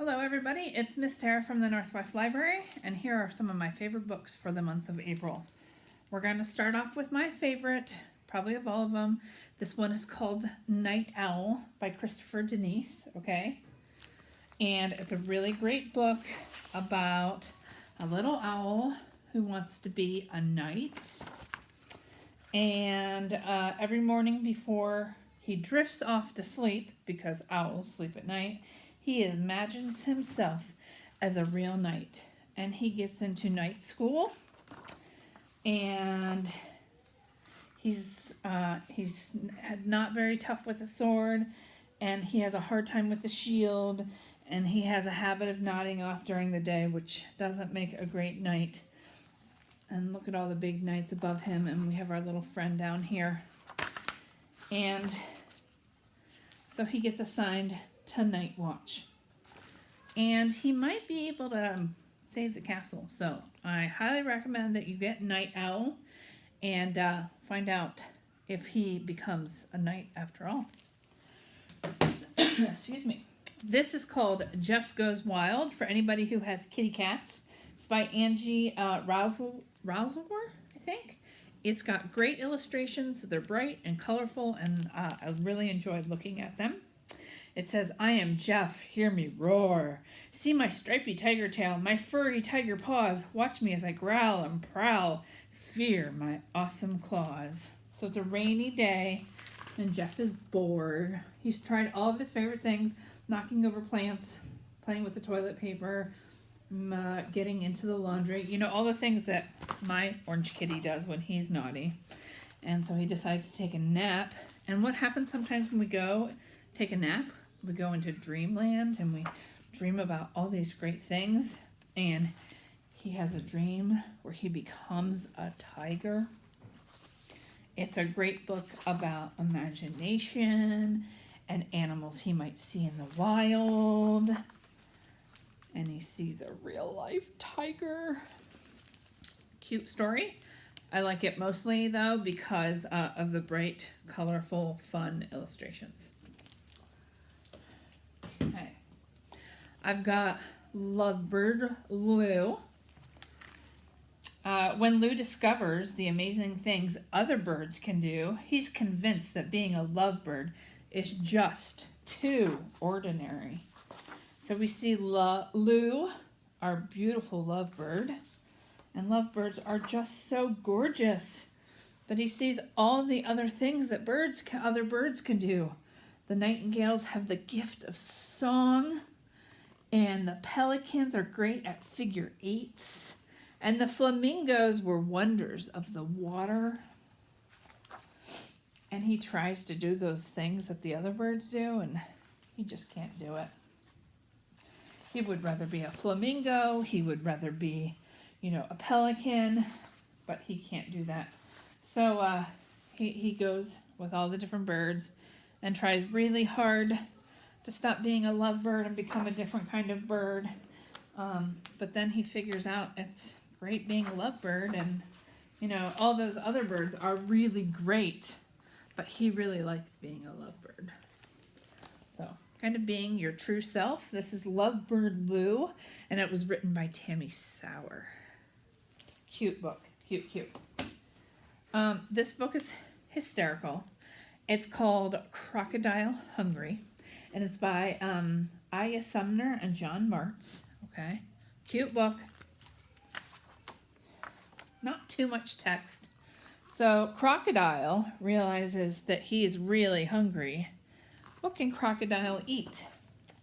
Hello everybody, it's Miss Tara from the Northwest Library and here are some of my favorite books for the month of April. We're going to start off with my favorite, probably of all of them. This one is called Night Owl by Christopher Denise, okay? And it's a really great book about a little owl who wants to be a knight. And uh, every morning before he drifts off to sleep, because owls sleep at night, he imagines himself as a real knight. And he gets into knight school. And he's uh, he's not very tough with a sword. And he has a hard time with the shield. And he has a habit of nodding off during the day, which doesn't make a great knight. And look at all the big knights above him. And we have our little friend down here. And so he gets assigned to Night Watch. And he might be able to um, save the castle. So I highly recommend that you get Night Owl and uh, find out if he becomes a knight after all. Excuse me. This is called Jeff Goes Wild for anybody who has kitty cats. It's by Angie uh, Rousel, I think. It's got great illustrations. They're bright and colorful, and uh, I really enjoyed looking at them. It says, I am Jeff, hear me roar. See my stripy tiger tail, my furry tiger paws. Watch me as I growl and prowl. Fear my awesome claws. So it's a rainy day, and Jeff is bored. He's tried all of his favorite things, knocking over plants, playing with the toilet paper, uh, getting into the laundry. You know, all the things that my orange kitty does when he's naughty. And so he decides to take a nap. And what happens sometimes when we go take a nap? We go into dreamland and we dream about all these great things and he has a dream where he becomes a tiger. It's a great book about imagination and animals he might see in the wild. And he sees a real life tiger. Cute story. I like it mostly though because uh, of the bright, colorful, fun illustrations. I've got Lovebird Lou. Uh, when Lou discovers the amazing things other birds can do, he's convinced that being a lovebird is just too ordinary. So we see La Lou, our beautiful lovebird, and lovebirds are just so gorgeous. But he sees all the other things that birds, other birds can do. The nightingales have the gift of song and the pelicans are great at figure eights. And the flamingos were wonders of the water. And he tries to do those things that the other birds do, and he just can't do it. He would rather be a flamingo. He would rather be, you know, a pelican, but he can't do that. So uh, he, he goes with all the different birds and tries really hard to stop being a lovebird and become a different kind of bird. Um, but then he figures out it's great being a lovebird and, you know, all those other birds are really great, but he really likes being a lovebird. So, kind of being your true self. This is Lovebird Lou, and it was written by Tammi Sauer. Cute book. Cute, cute. Um, this book is hysterical. It's called Crocodile Hungry and it's by um, Aya Sumner and John Martz. Okay, cute book. Not too much text. So Crocodile realizes that he is really hungry. What can Crocodile eat?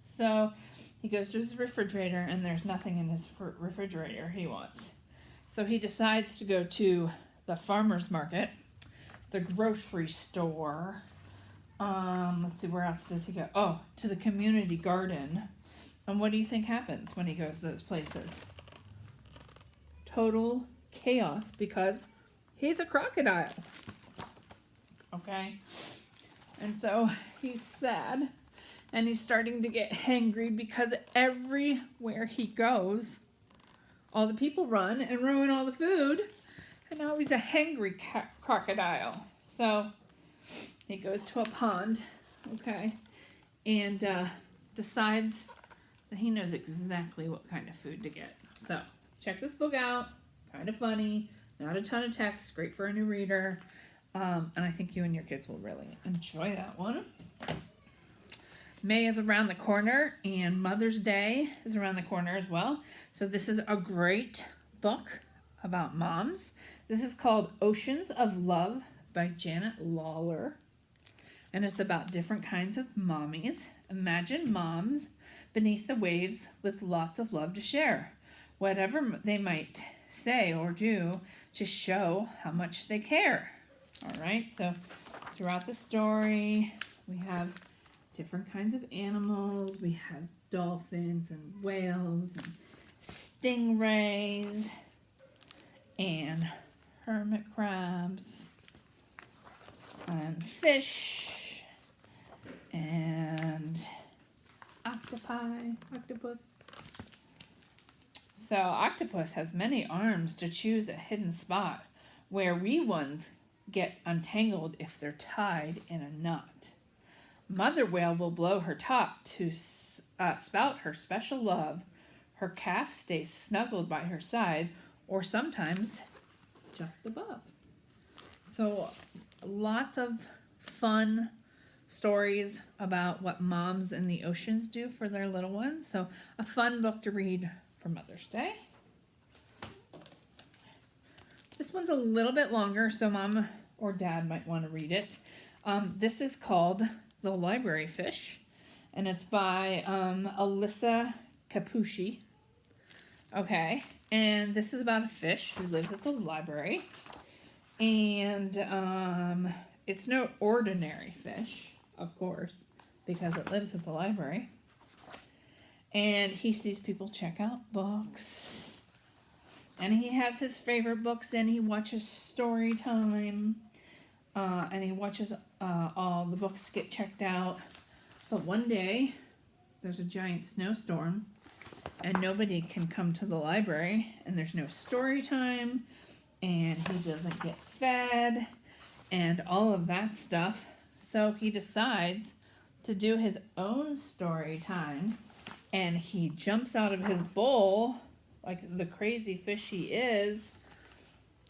So he goes to his refrigerator and there's nothing in his refrigerator he wants. So he decides to go to the farmer's market, the grocery store, let's see, where else does he go? Oh, to the community garden. And what do you think happens when he goes to those places? Total chaos because he's a crocodile. Okay? And so he's sad and he's starting to get hangry because everywhere he goes, all the people run and ruin all the food. And now he's a hangry crocodile. So he goes to a pond, okay, and uh, decides that he knows exactly what kind of food to get. So check this book out. Kind of funny, not a ton of text, great for a new reader. Um, and I think you and your kids will really enjoy that one. May is around the corner and Mother's Day is around the corner as well. So this is a great book about moms. This is called Oceans of Love by Janet Lawler. And it's about different kinds of mommies. Imagine moms beneath the waves with lots of love to share. Whatever they might say or do to show how much they care. All right, so throughout the story, we have different kinds of animals. We have dolphins and whales and stingrays and hermit crabs and fish and octopi, octopus. So octopus has many arms to choose a hidden spot where wee ones get untangled if they're tied in a knot. Mother whale will blow her top to uh, spout her special love. Her calf stays snuggled by her side or sometimes just above. So lots of fun stories about what moms in the oceans do for their little ones. So a fun book to read for Mother's Day. This one's a little bit longer, so mom or dad might want to read it. Um, this is called The Library Fish, and it's by um, Alyssa Capucci. Okay, and this is about a fish who lives at the library, and um, it's no ordinary fish, of course, because it lives at the library. And he sees people check out books. And he has his favorite books and he watches story time. Uh, and he watches uh, all the books get checked out. But one day, there's a giant snowstorm and nobody can come to the library and there's no story time and he doesn't get fed and all of that stuff. So he decides to do his own story time and he jumps out of his bowl like the crazy fish he is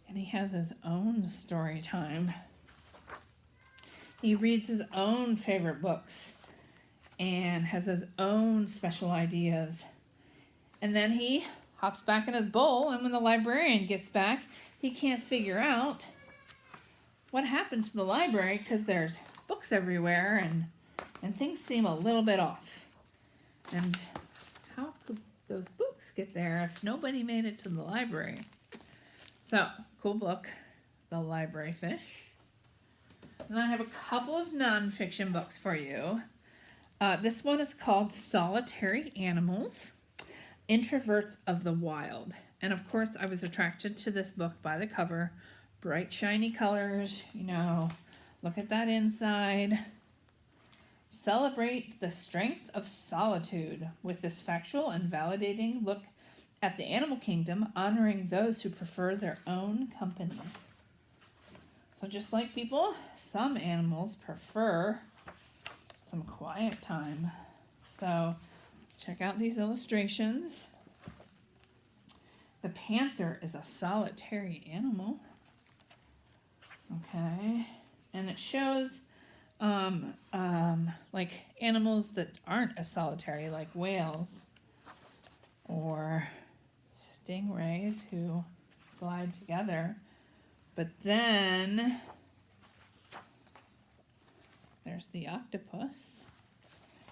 and he has his own story time. He reads his own favorite books and has his own special ideas. And then he hops back in his bowl and when the librarian gets back, he can't figure out what happened to the library because there's books everywhere and and things seem a little bit off. And how could those books get there if nobody made it to the library? So, cool book, The Library Fish. And I have a couple of nonfiction books for you. Uh, this one is called Solitary Animals Introverts of the Wild. And of course, I was attracted to this book by the cover. Bright, shiny colors, you know, look at that inside. Celebrate the strength of solitude with this factual and validating look at the animal kingdom, honoring those who prefer their own company. So, just like people, some animals prefer some quiet time. So, check out these illustrations. The panther is a solitary animal. Okay, and it shows um, um, like animals that aren't as solitary, like whales or stingrays who glide together. But then there's the octopus.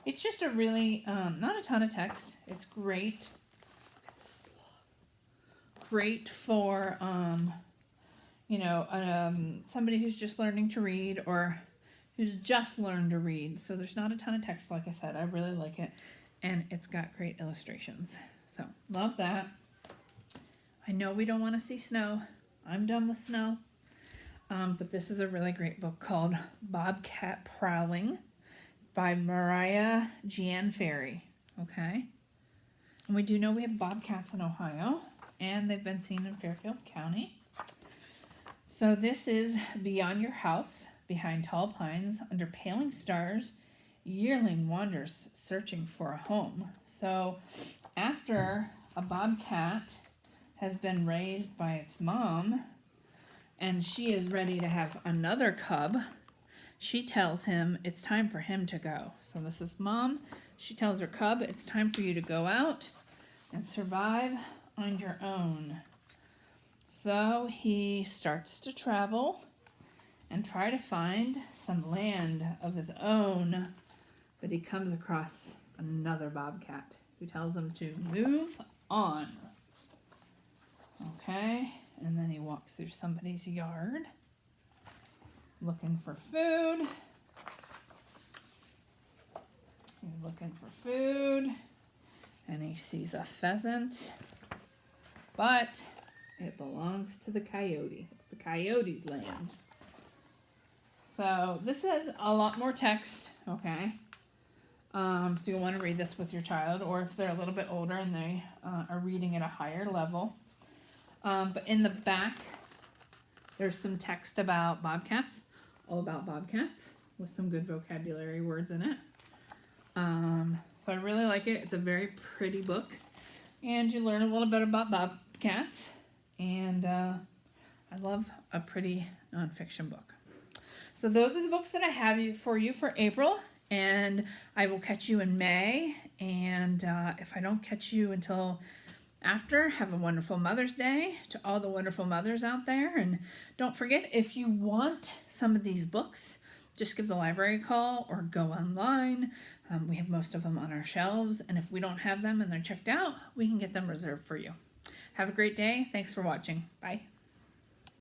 It's just a really, um, not a ton of text. It's great. Great for, um, you know, um, somebody who's just learning to read or who's just learned to read. So there's not a ton of text, like I said. I really like it. And it's got great illustrations. So love that. I know we don't want to see snow. I'm done with snow. Um, but this is a really great book called Bobcat Prowling by Mariah Gianferri. Okay. And we do know we have bobcats in Ohio, and they've been seen in Fairfield County. So this is Beyond Your House behind tall pines under paling stars yearling wanders searching for a home. So, after a bobcat has been raised by its mom and she is ready to have another cub, she tells him it's time for him to go. So, this is mom. She tells her cub, It's time for you to go out and survive on your own. So, he starts to travel and try to find some land of his own but he comes across another bobcat who tells him to move on. Okay, and then he walks through somebody's yard looking for food. He's looking for food and he sees a pheasant, but it belongs to the coyote. It's the coyote's land. So this has a lot more text, okay? Um, so you'll want to read this with your child, or if they're a little bit older and they uh, are reading at a higher level. Um, but in the back, there's some text about bobcats, all about bobcats, with some good vocabulary words in it. Um, so I really like it. It's a very pretty book, and you learn a little bit about bobcats. And uh, I love a pretty nonfiction book. So those are the books that I have for you for April and I will catch you in May. And uh, if I don't catch you until after, have a wonderful Mother's Day to all the wonderful mothers out there. And don't forget, if you want some of these books, just give the library a call or go online. Um, we have most of them on our shelves, and if we don't have them and they're checked out, we can get them reserved for you. Have a great day. Thanks for watching. Bye.